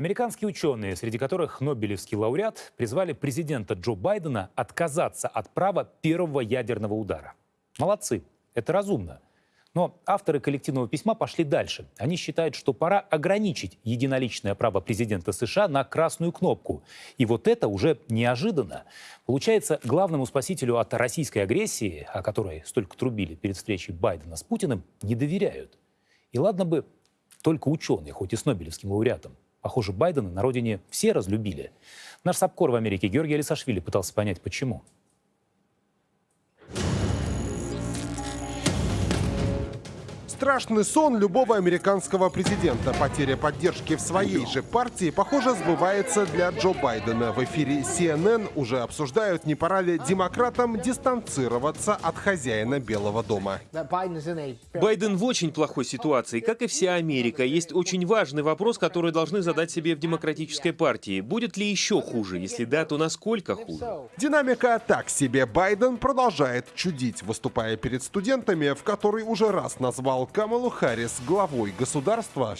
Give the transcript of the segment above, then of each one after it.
Американские ученые, среди которых Нобелевский лауреат, призвали президента Джо Байдена отказаться от права первого ядерного удара. Молодцы, это разумно. Но авторы коллективного письма пошли дальше. Они считают, что пора ограничить единоличное право президента США на красную кнопку. И вот это уже неожиданно. Получается, главному спасителю от российской агрессии, о которой столько трубили перед встречей Байдена с Путиным, не доверяют. И ладно бы только ученые, хоть и с Нобелевским лауреатом. Похоже, Байдена на родине все разлюбили. Наш САПКОР в Америке Георгий Алисашвили пытался понять, почему. Страшный сон любого американского президента. Потеря поддержки в своей же партии, похоже, сбывается для Джо Байдена. В эфире CNN уже обсуждают, не пора ли демократам дистанцироваться от хозяина Белого дома. Байден в очень плохой ситуации, как и вся Америка. Есть очень важный вопрос, который должны задать себе в демократической партии. Будет ли еще хуже? Если да, то насколько хуже? Динамика так себе. Байден продолжает чудить, выступая перед студентами, в который уже раз назвал Камалу Харрис главой государства.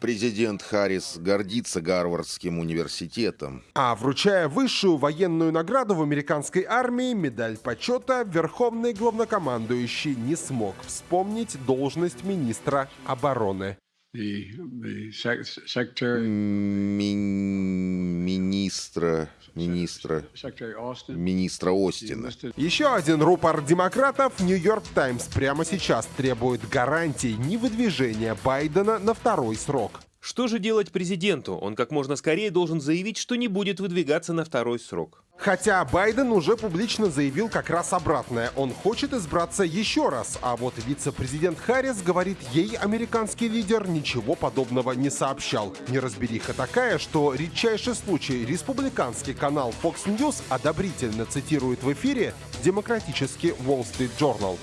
Президент Харрис гордится Гарвардским университетом. А вручая высшую военную награду в американской армии, медаль почета, верховный главнокомандующий не смог вспомнить должность министра обороны. Ми- министра, министра, министра Остина. Еще один рупор демократов «Нью-Йорк Таймс» прямо сейчас требует гарантий невыдвижения Байдена на второй срок. Что же делать президенту? Он как можно скорее должен заявить, что не будет выдвигаться на второй срок. Хотя Байден уже публично заявил как раз обратное. Он хочет избраться еще раз, а вот вице-президент Харрис говорит, ей американский лидер ничего подобного не сообщал. Неразбериха такая, что редчайший случай республиканский канал Fox News одобрительно цитирует в эфире демократический Wall Street Journal.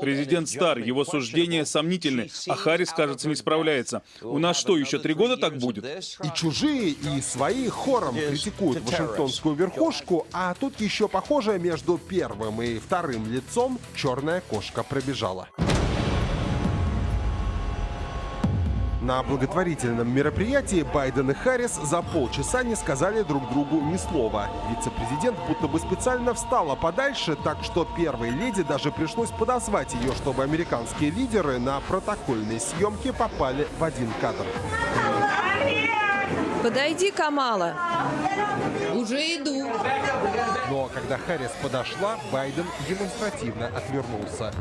Президент стар, его суждения сомнительны, а Харрис, кажется, не справляется. У нас что, еще три года так будет? И чужие, и свои хором критикуют вашингтонскую верхушку, а тут еще похоже между первым и вторым лицом черная кошка пробежала. На благотворительном мероприятии Байден и Харрис за полчаса не сказали друг другу ни слова. Вице-президент будто бы специально встала подальше, так что первой леди даже пришлось подозвать ее, чтобы американские лидеры на протокольной съемке попали в один кадр. Подойди, Камала. Уже иду. Но когда Харрис подошла, Байден демонстративно отвернулся.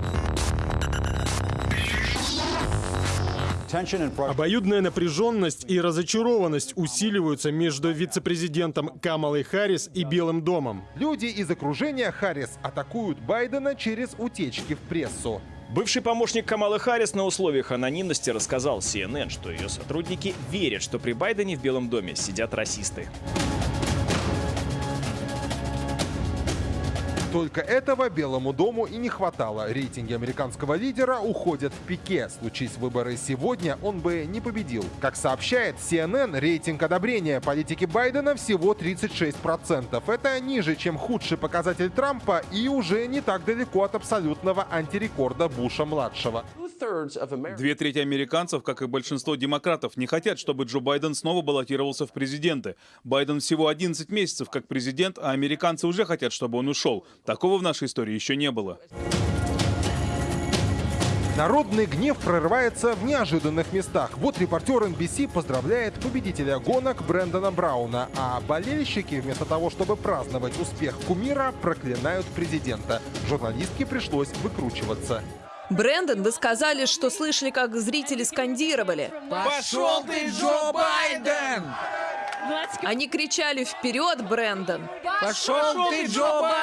Обоюдная напряженность и разочарованность усиливаются между вице-президентом Камалой Харрис и Белым домом. Люди из окружения Харрис атакуют Байдена через утечки в прессу. Бывший помощник Камалы Харрис на условиях анонимности рассказал CNN, что ее сотрудники верят, что при Байдене в Белом доме сидят расисты. Только этого Белому дому и не хватало. Рейтинги американского лидера уходят в пике. Случись выборы сегодня, он бы не победил. Как сообщает CNN, рейтинг одобрения политики Байдена всего 36%. Это ниже, чем худший показатель Трампа и уже не так далеко от абсолютного антирекорда Буша-младшего. Две трети американцев, как и большинство демократов, не хотят, чтобы Джо Байден снова баллотировался в президенты. Байден всего 11 месяцев как президент, а американцы уже хотят, чтобы он ушел. Такого в нашей истории еще не было. Народный гнев прорывается в неожиданных местах. Вот репортер NBC поздравляет победителя гонок Брэндона Брауна, а болельщики вместо того, чтобы праздновать успех кумира, проклинают президента. Журналистке пришлось выкручиваться. Брэндон, вы сказали, что слышали, как зрители скандировали. Пошел ты, Джо Байден! Они кричали «Вперед, Брэндон!» Пошел ты, Джо Байден!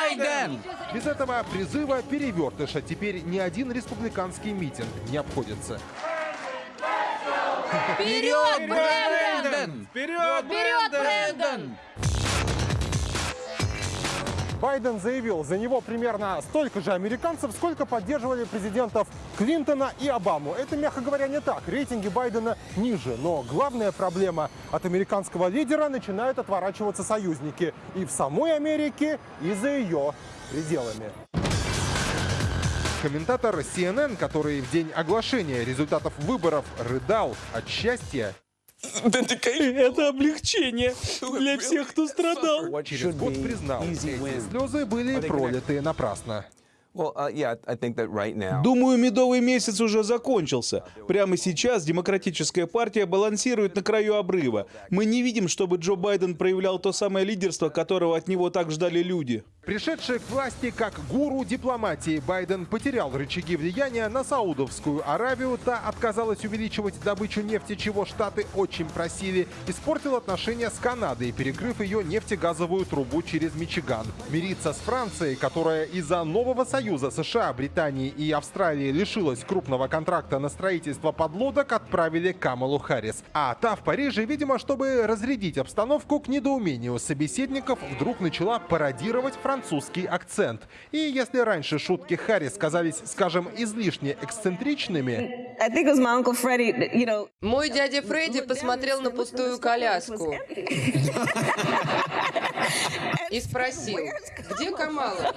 Без этого призыва перевертыша теперь ни один республиканский митинг не обходится. Вперед, Брэндон! Вперед, Вперед, Брэндон! Байден заявил, за него примерно столько же американцев, сколько поддерживали президентов Клинтона и Обаму. Это, мягко говоря, не так. Рейтинги Байдена ниже. Но главная проблема от американского лидера начинают отворачиваться союзники. И в самой Америке, и за ее пределами. Комментатор CNN, который в день оглашения результатов выборов рыдал от счастья, Это облегчение для всех, кто страдал. год признал, эти слезы были пролиты напрасно. Думаю, медовый месяц уже закончился. Прямо сейчас Демократическая партия балансирует на краю обрыва. Мы не видим, чтобы Джо Байден проявлял то самое лидерство, которого от него так ждали люди. Пришедший к власти как гуру дипломатии, Байден потерял рычаги влияния на Саудовскую Аравию. Та отказалась увеличивать добычу нефти, чего Штаты очень просили. Испортил отношения с Канадой, перекрыв ее нефтегазовую трубу через Мичиган. Мириться с Францией, которая из-за нового союза США, Британии и Австралии лишилась крупного контракта на строительство подлодок, отправили Камалу Харрис. А та в Париже, видимо, чтобы разрядить обстановку к недоумению собеседников, вдруг начала пародировать французский акцент. И если раньше шутки Харрис казались, скажем, излишне эксцентричными, Мой дядя Фредди посмотрел на пустую коляску и спросил, где Камала?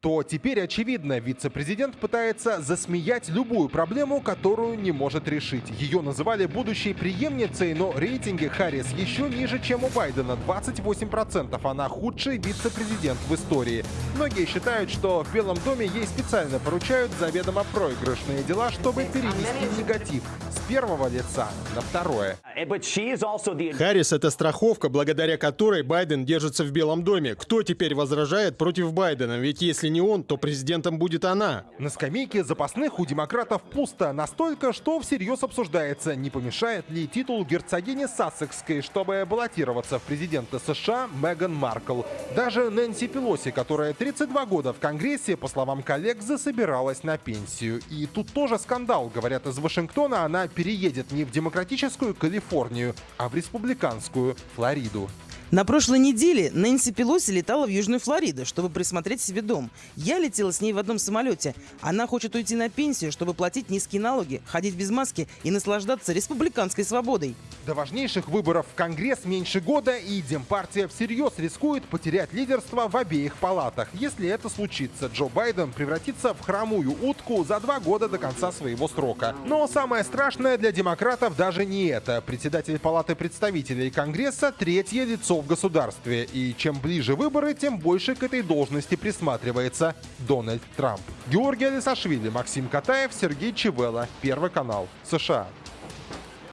то теперь очевидно, вице-президент пытается засмеять любую проблему, которую не может решить. Ее называли будущей преемницей, но рейтинги Харрис еще ниже, чем у Байдена. 28%. Она худший вице-президент в истории. Многие считают, что в Белом доме ей специально поручают заведомо проигрышные дела, чтобы перевести негатив с первого лица на второе. Харрис — это страховка, благодаря которой Байден держится в Белом доме. Кто теперь возражает против Байдена? Ведь если не он, то президентом будет она. На скамейке запасных у демократов пусто настолько, что всерьез обсуждается, не помешает ли титул герцогини Сассекской, чтобы баллотироваться в президенты США Меган Маркл. Даже Нэнси Пелоси, которая 32 года в Конгрессе, по словам коллег, засобиралась на пенсию. И тут тоже скандал. Говорят, из Вашингтона она переедет не в демократическую Калифорнию, а в республиканскую Флориду. На прошлой неделе Нэнси Пелоси летала в Южную Флориду, чтобы присмотреть себе дом. Я летела с ней в одном самолете. Она хочет уйти на пенсию, чтобы платить низкие налоги, ходить без маски и наслаждаться республиканской свободой. До важнейших выборов в Конгресс меньше года, и Демпартия всерьез рискует потерять лидерство в обеих палатах. Если это случится, Джо Байден превратится в хромую утку за два года до конца своего срока. Но самое страшное для демократов даже не это. Председатель Палаты представителей Конгресса – третье лицо в государстве. И чем ближе выборы, тем больше к этой должности присматривается Дональд Трамп. Георгий Алисашвили, Максим Катаев, Сергей Чевела. Первый канал. США.